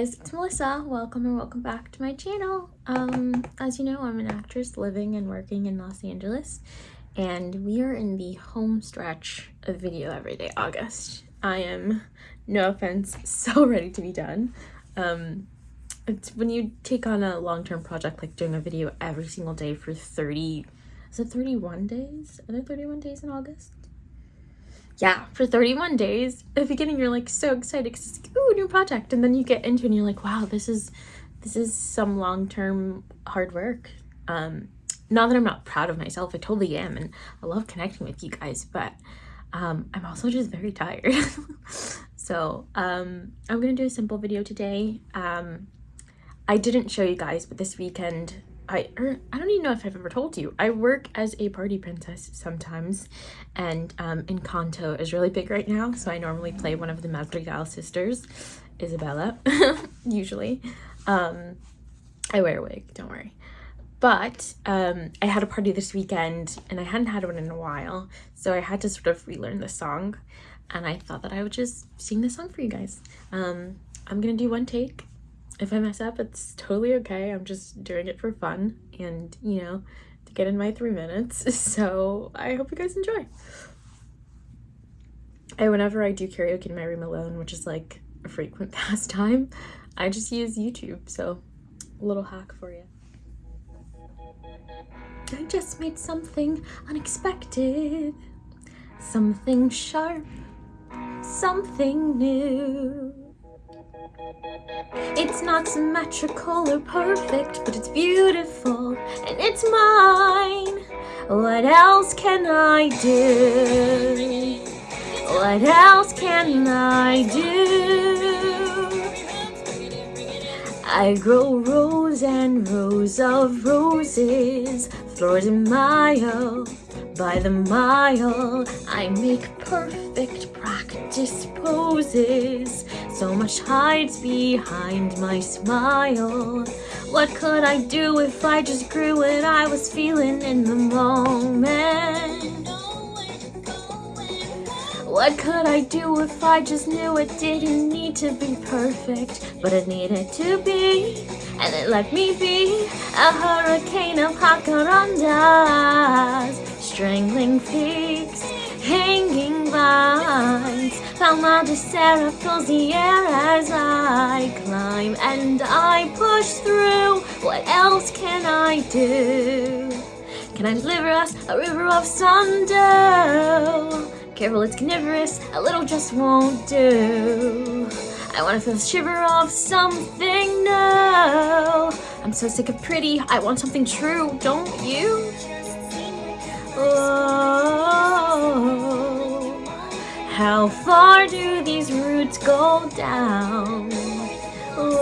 guys, it's Melissa. Welcome or welcome back to my channel. Um, as you know, I'm an actress living and working in Los Angeles, and we are in the home stretch of video every day August. I am, no offense, so ready to be done. Um, it's when you take on a long-term project like doing a video every single day for 30, is it 31 days? Are there 31 days in August? Yeah, for 31 days, at the beginning you're like so excited because it's like, ooh, new project. And then you get into it and you're like, wow, this is this is some long-term hard work. Um, not that I'm not proud of myself, I totally am, and I love connecting with you guys, but um, I'm also just very tired. so um, I'm gonna do a simple video today. Um, I didn't show you guys, but this weekend I er, I don't even know if I've ever told you. I work as a party princess sometimes, and um, Encanto is really big right now. So I normally play one of the Madrigal sisters, Isabela, usually. Um, I wear a wig, don't worry. But um, I had a party this weekend, and I hadn't had one in a while, so I had to sort of relearn the song, and I thought that I would just sing the song for you guys. Um, I'm gonna do one take if I mess up, it's totally okay. I'm just doing it for fun and, you know, to get in my three minutes. So I hope you guys enjoy. And whenever I do karaoke in my room alone, which is like a frequent pastime, I just use YouTube. So a little hack for you. I just made something unexpected, something sharp, something new. It's not symmetrical or perfect, but it's beautiful and it's mine. What else can I do? What else can I do? I grow rows and rows of roses, flowers in mile by the mile. I make perfect practice poses so much hides behind my smile. What could I do if I just grew what I was feeling in the moment? What could I do if I just knew it didn't need to be perfect, but it needed to be, and it let me be a hurricane of jacarandas, strangling peaks, hanging vines. Palma de cera fills the air as I climb and I push through. What else can I do? Can I deliver us a river of sundew? Careful, it's carnivorous, a little just won't do. I wanna feel the shiver of something new. I'm so sick of pretty, I want something true, don't you? How far do these roots go down? Whoa.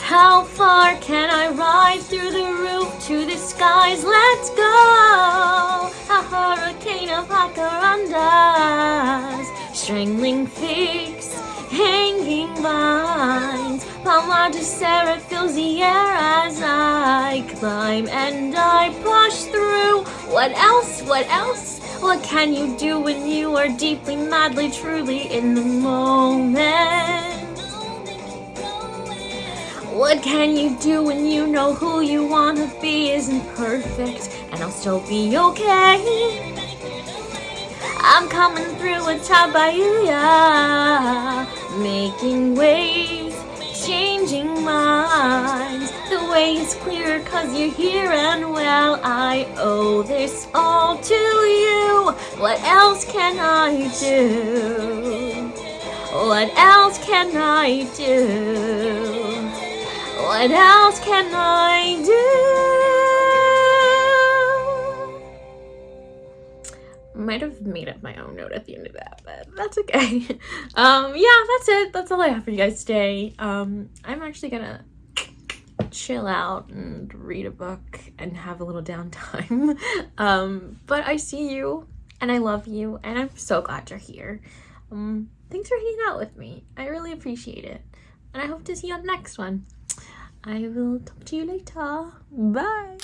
How far can I ride through the roof to the skies? Let's go! A hurricane of jacarandas, strangling figs, hanging vines. Palma de cera fills the air as I climb and I push through. What else? What else? What can you do when you are deeply, madly, truly in the moment? What can you do when you know who you wanna be isn't perfect and I'll still be okay? I'm coming through a tabebuia, making waves, clear cause you're here and well, I owe this all to you. What else can I do? What else can I do? What else can I do? might have made up my own note at the end of that, but that's okay. um, yeah, that's it. That's all I have for you guys today. Um, I'm actually gonna chill out and read a book and have a little downtime. um, but I see you and I love you and I'm so glad you're here. Um, thanks for hanging out with me. I really appreciate it. And I hope to see you on the next one. I will talk to you later. Bye.